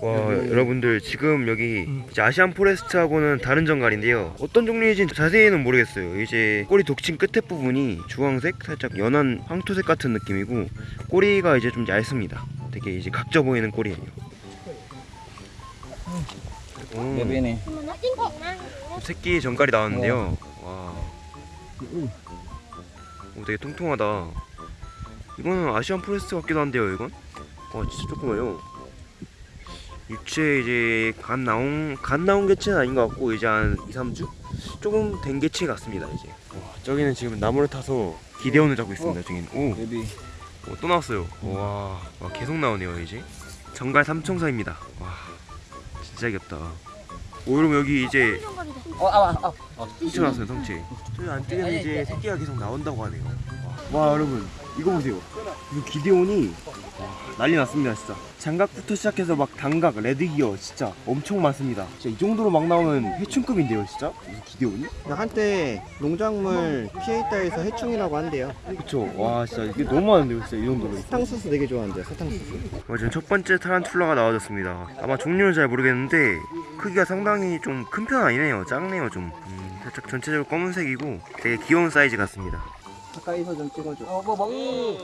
와 여기- 여러분들 지금 여기 이제 아시안 포레스트하고는 다른 정갈인데요. 어떤 종류인지 자세히는 모르겠어요. 이제 꼬리 독침 끝에 부분이 주황색 살짝 연한 황토색 같은 느낌이고 꼬리가 이제 좀 얇습니다. 되게 이제 각져 보이는 꼬리예요. chín khủng năng 새끼 정갈이 나왔는데요. 와. 오, 되게 통통하다. 이거는 Asian Forest 같기도 한데요 이건? 와 진짜 조그마요 유체 이제 갓 나온 갓 나온 개체는 아닌 것 같고 이제 한 2, 3주? 조금 된 개체 같습니다 이제. 와 저기는 지금 나무를 타서 기대원을 잡고 있습니다 저기는. 오, baby. 오, 또 나왔어요. 와, 와 계속 나오네요 이제. 전갈 삼총사입니다. 와 진짜 귀엽다. 오 여러분 여기 이제 어, 아, 아, 아. 성체 나왔어요 성체 저희 안쪽에는 이제 새끼가 계속 나온다고 하네요 와, 와, 여러분 이거 보세요 이거 기대온이 와, 난리 났습니다 진짜 장갑부터 시작해서 막 단각 레드기어 진짜 엄청 많습니다 진짜 이 정도로 막 나오면 해충급인데요 진짜 이 기대온이 한때 농작물 피해 있다에서 해충이라고 한대요. 그쵸 와 진짜 이게 너무 많은데요 진짜 이 정도로 사탕수수 되게 좋아한대요. 사탕수수. 어, 지금 첫 번째 타란툴라가 나와줬습니다. 아마 종류는 잘 모르겠는데 크기가 상당히 좀 큰 편 아니네요. 작네요 좀. 음, 살짝 전체적으로 검은색이고 되게 귀여운 사이즈 같습니다. 가까이서 좀 찍어줘. 어, 뭐 먹. 예.